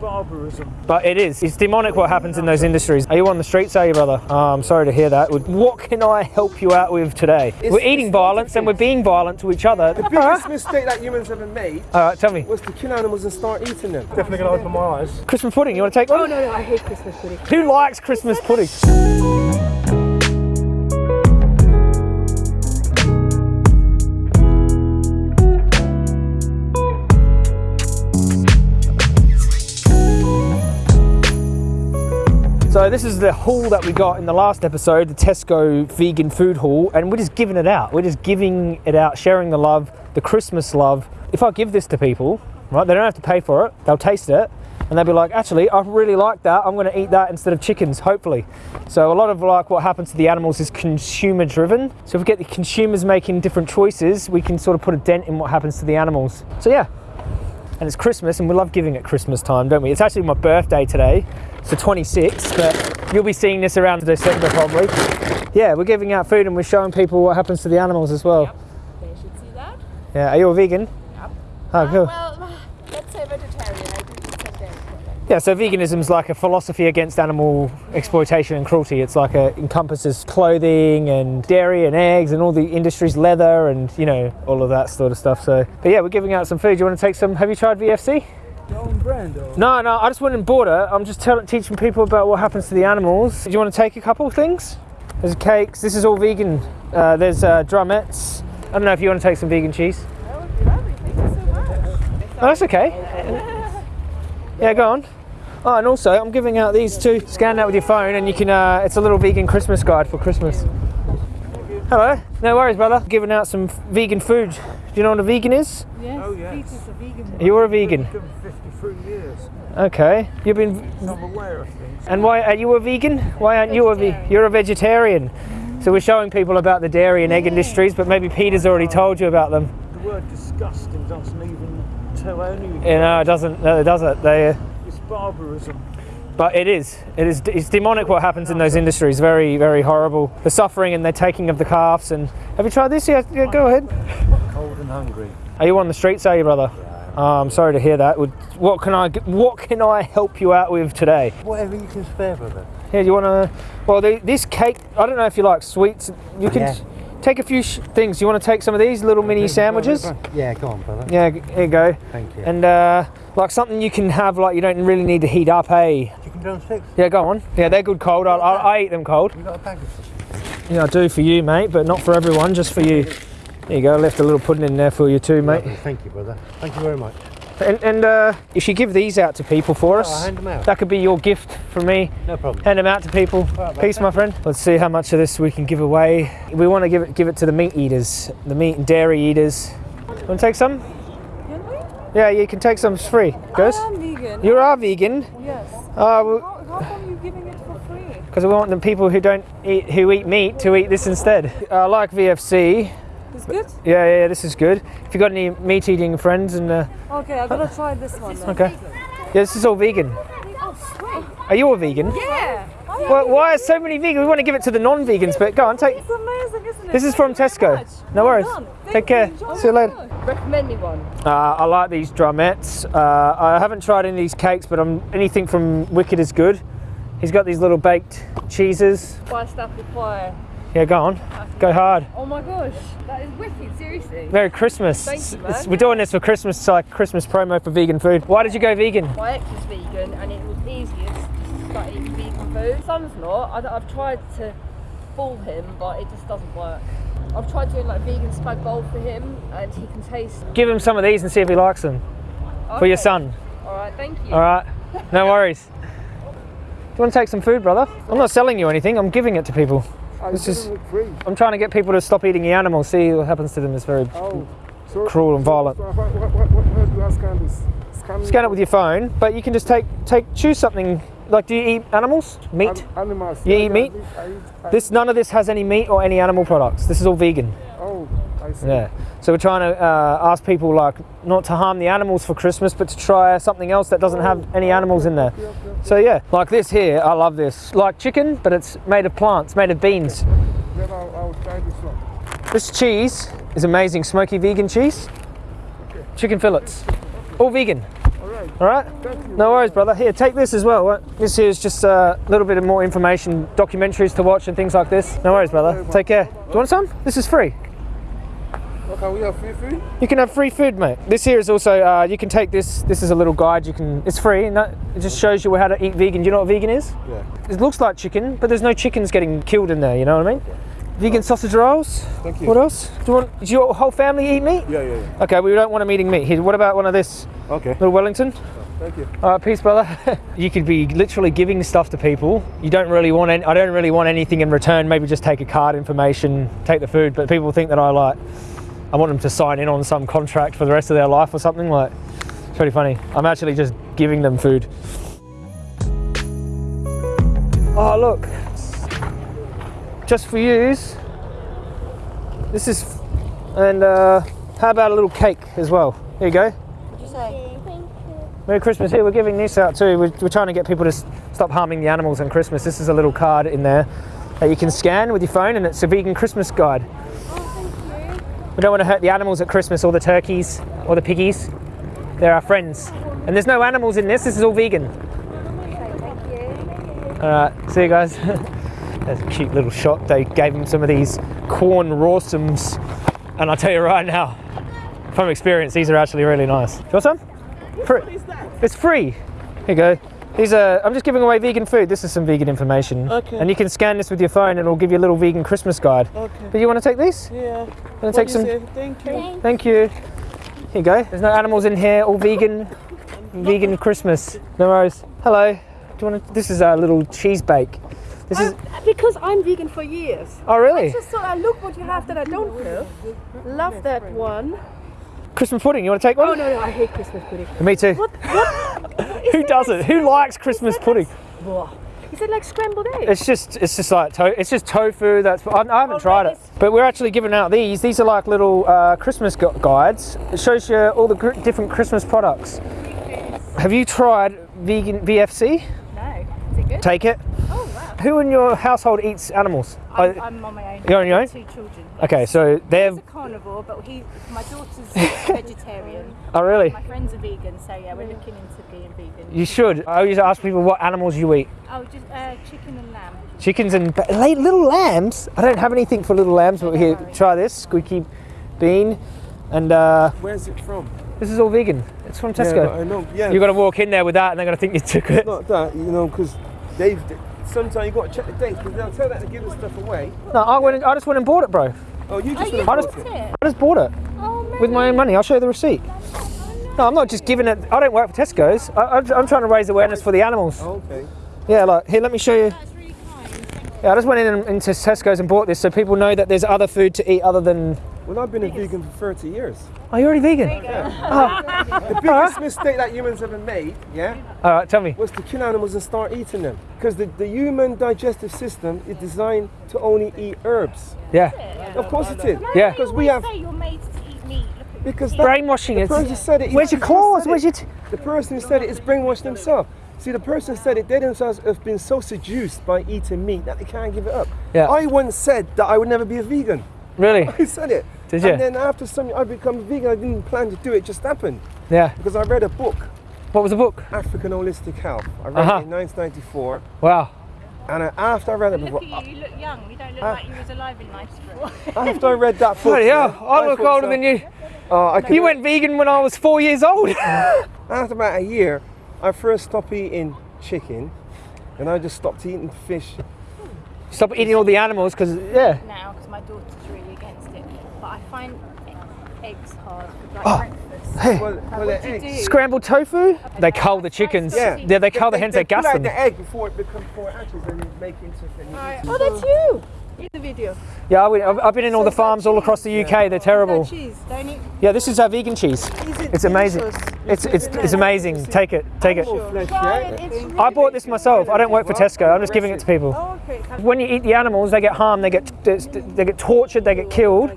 barbarism. But it is. It's demonic what happens in those industries. Are you on the streets, are you, brother? Oh, I'm sorry to hear that. What can I help you out with today? we're eating violence and we're being violent to each other. The biggest mistake that humans ever made All right, tell me. was to kill animals and start eating them. Definitely going to open my eyes. Christmas pudding, you want to take oh, one? Oh no, no, I hate Christmas pudding. Who likes Christmas pudding? So this is the haul that we got in the last episode, the Tesco vegan food haul, and we're just giving it out. We're just giving it out, sharing the love, the Christmas love. If I give this to people, right, they don't have to pay for it. They'll taste it, and they'll be like, actually, I really like that. I'm going to eat that instead of chickens, hopefully. So a lot of like what happens to the animals is consumer driven. So if we get the consumers making different choices, we can sort of put a dent in what happens to the animals. So yeah, and it's Christmas, and we love giving at Christmas time, don't we? It's actually my birthday today, it's the 26th, but you'll be seeing this around December probably. Yeah, we're giving out food and we're showing people what happens to the animals as well. They should see that. Yeah, are you a vegan? Yep. Oh, cool. Well, let's say vegetarian. I do eat some dairy products. Yeah, so veganism is like a philosophy against animal exploitation and cruelty. It's like a encompasses clothing and dairy and eggs and all the industries, leather and you know all of that sort of stuff. So, but yeah, we're giving out some food. Do you want to take some? Have you tried VFC? Brand or? No, no, I just went and bought it. I'm just telling, teaching people about what happens to the animals. Do you want to take a couple of things? There's cakes. This is all vegan. Uh, there's uh, drumettes. I don't know if you want to take some vegan cheese. That would be lovely. Thank you so much. Oh, that's okay. Yeah, go on. Oh, and also I'm giving out these two. Scan that with your phone, and you can. Uh, it's a little vegan Christmas guide for Christmas. Hello. No worries, brother. Giving out some vegan food. Do you know what a vegan is? Yes, Oh, yes. Peter's a vegan. You're a vegan. Been 53 years. Okay. You've been. So I'm aware of things. And why are you a vegan? Why aren't you a vegan? You're a vegetarian. So we're showing people about the dairy and egg industries, but maybe Peter's already told you about them. The word disgusting doesn't even tell anyone. You know, it doesn't. No, it doesn't. They. Uh, It's barbarism. But it is. It is. It's demonic what happens in those industries. Very, very horrible. The suffering and the taking of the calves. And have you tried this? Yeah, yeah go ahead. Cold and hungry. Are you on the streets? Are you, brother? Oh, I'm sorry to hear that. What can I? What can I help you out with today? Whatever you can spare, brother. Here, do you want to? Well, the, this cake. I don't know if you like sweets. You can Yeah. Take a few sh- things. You want to take some of these little mini sandwiches? Yeah, go on, brother. Yeah, here you go. Thank you. And uh, like something you can have, like you don't really need to heat up. Hey. Chicken drumsticks? Yeah, go on. Yeah, they're good cold. I, I, I eat them cold. You got a bag of them? Yeah, I do for you, mate, but not for everyone, just for you. There you go, I left a little pudding in there for you too, mate. Lovely, Thank you, brother. Thank you very much. And, and uh, if you give these out to people for I'll us, hand them out. that could be your gift from me. No problem. Hand them out to people. right, Peace, my friend. Let's see how much of this we can give away. We want to give it give it to the meat eaters, the meat and dairy eaters. Want to take some? Can we? Yeah, you can take some. It's free. Goes. I am vegan. You are vegan. Yes. Uh, well, How, how come you giving it for free? because we want the people who don't eat who eat meat to eat this instead. I like VFC. It's good? Yeah, yeah, yeah, this is good. If you've got any meat eating friends and uh, Okay, I'm gonna try this one then. okay, yeah, this is all vegan. Oh, sweet. Are you a vegan? Yeah. Well, why are so many vegans? We want to give it to the non-vegans, but go on, take. It's amazing, isn't it? This is from Thank you very Tesco. No worries. Take Thank care. you. See you later. Recommend me one. Uh, I like these drumettes. Uh, I haven't tried any of these cakes, but I'm, anything from Wicked is good. He's got these little baked cheeses. Buy stuff require. Yeah, go on, go hard. Oh my gosh, that is wicked, seriously. Merry Christmas. Thank you, man. We're doing this for Christmas, it's like Christmas promo for vegan food. Why did you go vegan? My ex is vegan and it was easiest to start eating vegan food. Son's not. I, have tried to fool him, but it just doesn't work. I've tried doing like vegan spag bowl for him and he can taste. Give him some of these and see if he likes them for your son. Alright, thank you. All right, no worries. Do you want to take some food, brother? I'm not selling you anything. I'm giving it to people. I This didn't is- look free. I'm trying to get people to stop eating the animals. See what happens to them. It's very Oh, so, cruel and violent. So what, what, what, what, do I scan this? Scan, Scan it with your phone, but you can just take take choose something. Like, do you eat animals? Meat? An- animals. You Yeah, eat meat? I eat, I This none of this has any meat or any animal products. This is all vegan. Oh, I see. Yeah. So we're trying to uh, ask people like not to harm the animals for Christmas, but to try something else that doesn't have any animals in there. Yep, yep. So yeah, like this here, I love this. Like chicken, but it's made of plants, made of beans. Then I'll, I'll try this one. This cheese is amazing, smoky vegan cheese. Chicken fillets, all vegan. All right. All right. No worries, brother. Here, take this as well. This here is just a little bit of more information, documentaries to watch and things like this. No worries, brother. Take care. Do you want some? This is free. Okay, we have free food? You can have free food, mate. This here is also, uh, you can take this. This is a little guide. You can, it's free. No, it just shows you how to eat vegan. Do you know what vegan is? Yeah. It looks like chicken, but there's no chickens getting killed in there. You know what I mean? Vegan sausage rolls. Thank you. What else? Do you want? Does your whole family eat meat? Yeah, yeah, yeah. Okay, we don't want them eating meat. Here, what about one of this Okay. little Wellington? Thank you. All right, peace, brother. you could be literally giving stuff to people. You don't really want. Any, I don't really want anything in return. Maybe just take a card information, take the food. But people think that I like. I want them to sign in on some contract for the rest of their life or something. Like, it's pretty funny. I'm actually just giving them food. Oh look, just for yous. This is, and uh, how about a little cake as well? Here you go. Merry Christmas. Here, we're giving this out too. We're, we're trying to get people to stop harming the animals on Christmas. This is a little card in there that you can scan with your phone, and it's a vegan Christmas guide. We don't want to hurt the animals at Christmas or the turkeys or the piggies. They're our friends. And there's no animals in this, this is all vegan. All right, see you guys. That's a cute little shot. They gave him some of these corn rawsums, and I'll tell you right now, from experience, these are actually really nice. Do you want some? Free. It's free. Here you go. These are. I'm just giving away vegan food. This is some vegan information. Okay. And you can scan this with your phone, and it'll give you a little vegan Christmas guide. Okay. But you want to take these? Yeah. Want to What take some? say? Thank you. Thank you. Here you go. There's no animals in here. All vegan. vegan Christmas. No worries. Hello. Do you want to? This is a little cheese bake. This is. Um, because I'm vegan for years. Oh really? I Just thought, I look what you have that I don't know. Love that one. Christmas pudding. You want to take one? Oh no, no, I hate Christmas pudding. Me too. Who doesn't? Who likes Christmas pudding? Is it like scrambled eggs? It's just it's just like to- it's just tofu. That's I, I haven't Oh, tried it, but we're actually giving out these. These are like little uh, Christmas gu- guides. It shows you all the different Christmas products. Have you tried vegan VFC? No. Is it good? Take it. Wow. Who in your household eats animals? I'm, I'm on my own. You're on your own? Two children. okay, so they're He's a carnivore, but he, my daughter's vegetarian. oh really? My friends are vegan, so yeah, we're looking into being vegan. You should. I always ask people what animals you eat. Oh, just uh, chicken and lamb. Chickens and little lambs. I don't have anything for little lambs, but here, try this squeaky bean, and uh, Where's it from? this is all vegan. It's from Tesco. Yeah, but I know. Yeah. You've got to walk in there with that, and they're going to think you took it. not that, you know, because they've. Sometimes you got to check the dates because they'll tell that to give the stuff away. No, I went. And, I just went and bought it, bro. Oh, you just. Oh, you went I just, bought it. it? I just bought it Oh man. with my own money. I'll show you the receipt. No, I'm not just giving it. I don't work for Tesco's. I, I'm, I'm trying to raise awareness for the animals. Oh, okay. Yeah, like here, let me show you. Really you. Yeah, I just went in into Tesco's and bought this so people know that there's other food to eat other than. Well, I've been a vegan for 30 years. Are you already vegan? Oh. The biggest mistake that humans ever made, yeah, All right, tell me. was to kill animals and start eating them. Because the, the human digestive system is designed to only eat herbs. Yeah, Of course it is. Yeah. Because we have. say you're made to eat meat. Because that, brainwashing. the It's, person said it. where's your claws? Where's it. your? T- The person who said it is brainwashed themselves. See, the person said it, they themselves have been so seduced by eating meat that they can't give it up. Yeah. I once said that I would never be a vegan. really? I said it. Did you? And then after some, I become vegan. I didn't plan to do it. it just happened Yeah. because I read a book, What was the book? African Holistic Health. I read Uh-huh. it in 1994, Wow. and I, after I read it, Look at you. You look young. You don't look Ah. like you was alive in Knightsborough. after I read that book, Bloody yeah, hell! I look older so, than you. Oh, I could, You went vegan when I was four years old. After about a year, I first stopped eating chicken, and I just stopped eating fish. Stop eating all the animals because yeah. now because my daughter's really against it. But I find eggs hard for like Oh. breakfast. Hey. Well, well, What the do you eggs- do? Scrambled tofu? They cull the chickens. Yeah. They, they cull the hens. They, pull gas out them. the egg before it becomes before it hatches and make into and you. Oh, that's you in the video. Yeah, I went- I've, I've been in all the farms all across the UK. They're terrible. That cheese. Don't eat. Yeah, this is our vegan cheese. Is it It's amazing. delicious? It's it's it's amazing. Take it, take it. Flesh, it. Really I bought this myself. I don't work for Tesco. I'm just giving it to people. Oh, okay. When you eat the animals, they get harmed. They get they get tortured. They get killed.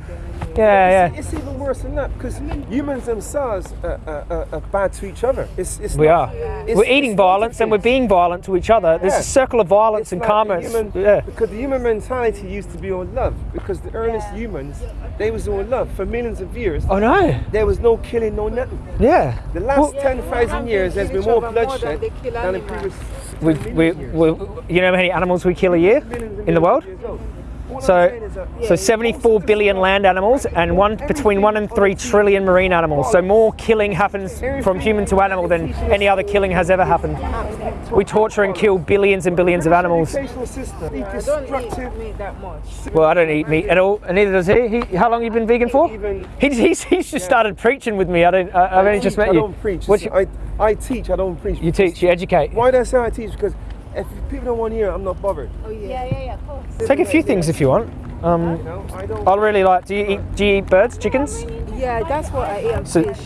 Yeah, It's, yeah. it's even worse than that because humans themselves are, are, are, are bad to each other. It's, it's We not- are. it's- We're eating not violence and we're being violent to each other. There's Yeah. a circle of violence It's and like karma. human- yeah. Because the human mentality used to be all love. Because the earliest humans, they was all love for millions of years. Oh no. There was no killing, no nothing. Yeah. The last ten thousand years, there's been more bloodshed they kill than the previous. We, we, we, you know how many animals we kill a year in the world? So, so 74 billion land animals and one between one and three trillion marine animals. So more killing happens from human to animal than any other killing has ever happened. We torture and kill billions and billions of animals. Educational system, I don't eat destructive. meat that much. Well, I don't eat meat at all, and neither does he. he how long you been vegan for? Even He's, he's, he's just started preaching with me. I don't. I, I've only just teach, met I you. don't preach. I, I teach, I don't preach. you teach, you educate. Why do I say I teach? Because if people don't want to hear, I'm not bothered. Oh yeah, yeah, yeah, of course. Take a few things if you want. Um, You know, I don't. I really like. Do you eat? Do you eat birds, chickens? Yeah, that's what I eat and So- fish.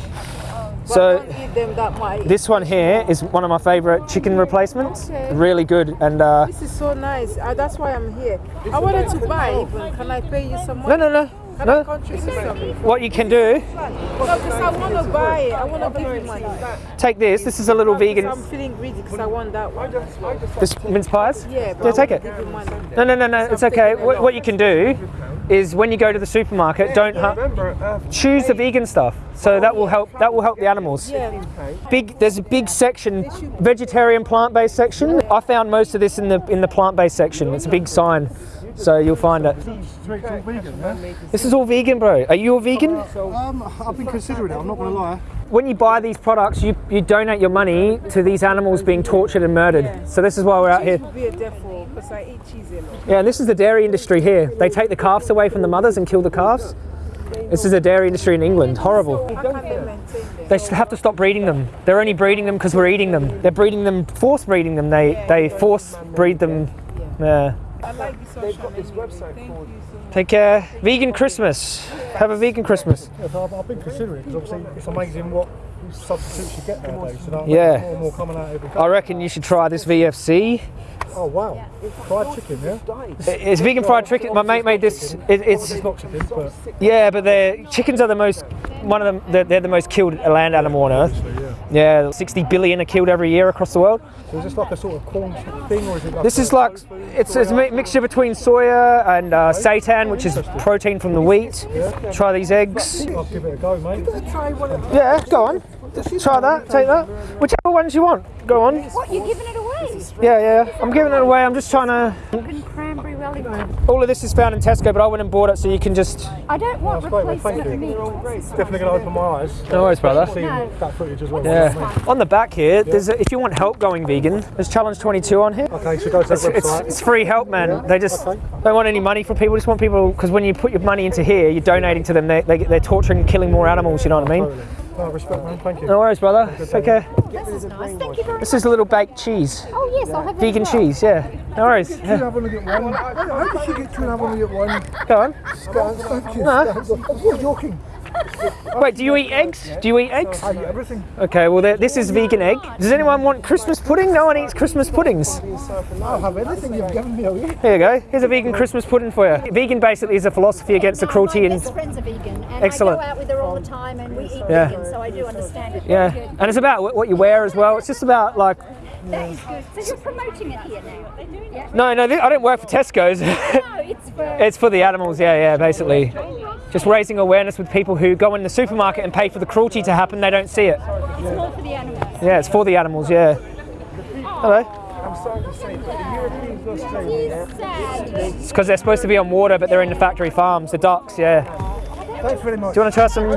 So- I don't eat them that much. This one here is one of my favourite chicken replacements. Okay. Really good, and uh, This is so nice. Uh, that's why I'm here. I wanted to buy even. Can I pay you some no, money? no, no, Can I no. contribute something? What you can do, No, because I want to buy it. I want to give you money. take this. This is a little vegan. I'm feeling greedy because I want that one. This mince pies. Yeah, but Yeah, take it. Give you money. No, no, no, no. It's okay. What, what you can do is when you go to the supermarket, don't Remember, uh, choose the vegan stuff. So that will help. That will help the animals. Yeah. Big. There's a big section, vegetarian, plant-based section. I found most of this in the in the plant-based section. It's a big sign, so you'll find it. This is all vegan, bro. Are you a vegan? Um, I've been considering it, I'm not going to lie. When you buy these products, you, you donate your money to these animals being tortured and murdered. So this is why we're out here. Cheese be a devil because I eat cheese a lot. Yeah, and this is the dairy industry here. They take the calves away from the mothers and kill the calves. This is the dairy industry in England. Horrible. They maintain them? They should have to stop breeding them. They're only breeding them because we're eating them. They're breeding them, force breeding them. They they force breed them. Yeah. I like this they've got this anyway. website Thank called. you so. Take care. Vegan Christmas. Have a vegan Christmas. Yeah, so I've, I've been considering because obviously it's amazing what substitutes you get nowadays. You know, Yeah. more and more coming out every day. I reckon you should try this VFC. Oh wow, fried chicken, yeah. It's vegan fried chicken. My mate made this. It, it's It's not chicken, but yeah, but the chickens are the most one of them. They're, they're the most killed land animal on earth. Yeah, 60 billion are killed every year across the world. so is this like a sort of corn thing, or is it like This is like it's, it's a mixture between soya and uh, seitan, which is protein from the wheat. Try these eggs. I'll give it a go, mate. Yeah, go on. Try that. Take that. Whichever ones you want. Go on. What, you're giving it away? Yeah, yeah. I'm giving it away. I'm just trying to. Fucking cranberry All of this is found in Tesco, but I went and bought it so you can just. I don't want That's great, thank replacement you. meat. Definitely going to open my eyes. No worries, brother. No. that footage as well. Yeah. On the back here, there's a, if you want help going vegan, there's Challenge 22 on here. Okay, so go to that It's, it's, website. it's free help, man. They just Okay. don't want any money from people. Just want people because when you put your money into here, you're donating to them. They, they, they're torturing and killing more animals. You know what I mean? Totally. No, respect, man. Thank you. No worries, brother. Take care. This is nice. Thank you very much. This is a little baked cheese, Oh, yes, I'll have that vegan well. cheese. Yeah. No worries. Can you have a look at one? How did you get to have a look at one? Go on. Thank you. No. You're joking. Wait, do you eat eggs? Do you eat eggs? I eat everything. Okay. Well, this is vegan egg. Does anyone want Christmas pudding? No one eats Christmas puddings. I'll have anything you've given me. okay? Here you go. Here's a vegan Christmas pudding for you. Vegan basically is a philosophy against the No, cruelty my and best friend's a vegan, and Excellent. I go out with her all the time, and we eat Yeah. vegan, so I do understand it. yeah, good. and it's about what you wear as well. It's just about like That is good. So you're promoting it here now? Yeah. no, no. I don't work for Tesco's. No, it's for. it's for the animals. Yeah, yeah. Basically, just raising awareness with people who go in the supermarket and pay for the cruelty to happen. They don't see it. It's more for the animals. Yeah, it's for the animals. Yeah. Hello. I'm sorry to say, but the Europeans lost trade. It's because they're supposed to be on water, but they're in the factory farms. The ducks. Yeah. Thanks very much. Do you want to try some